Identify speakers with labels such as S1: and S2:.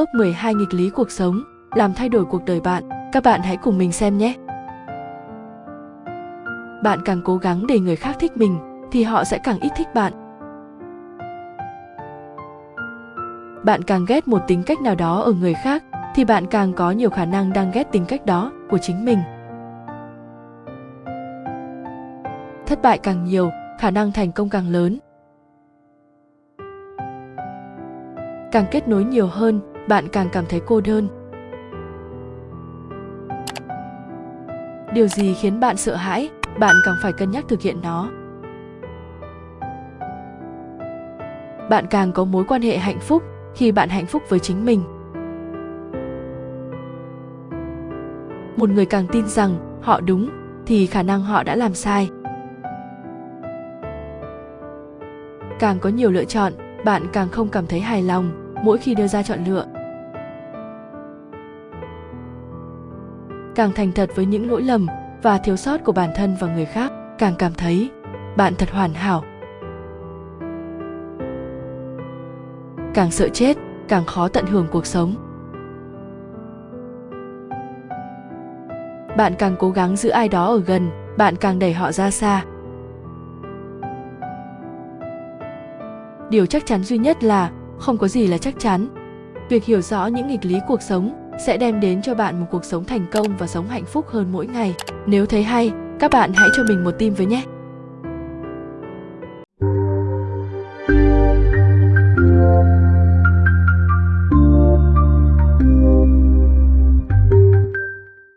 S1: Top 12 nghịch lý cuộc sống, làm thay đổi cuộc đời bạn. Các bạn hãy cùng mình xem nhé. Bạn càng cố gắng để người khác thích mình thì họ sẽ càng ít thích bạn. Bạn càng ghét một tính cách nào đó ở người khác thì bạn càng có nhiều khả năng đang ghét tính cách đó của chính mình. Thất bại càng nhiều, khả năng thành công càng lớn. Càng kết nối nhiều hơn, bạn càng cảm thấy cô đơn. Điều gì khiến bạn sợ hãi, bạn càng phải cân nhắc thực hiện nó. Bạn càng có mối quan hệ hạnh phúc khi bạn hạnh phúc với chính mình. Một người càng tin rằng họ đúng, thì khả năng họ đã làm sai. Càng có nhiều lựa chọn, bạn càng không cảm thấy hài lòng mỗi khi đưa ra chọn lựa. Càng thành thật với những lỗi lầm và thiếu sót của bản thân và người khác, càng cảm thấy bạn thật hoàn hảo. Càng sợ chết, càng khó tận hưởng cuộc sống. Bạn càng cố gắng giữ ai đó ở gần, bạn càng đẩy họ ra xa. Điều chắc chắn duy nhất là không có gì là chắc chắn. Việc hiểu rõ những nghịch lý cuộc sống sẽ đem đến cho bạn một cuộc sống thành công và sống hạnh phúc hơn mỗi ngày. Nếu thấy hay, các bạn hãy cho mình một tim với nhé.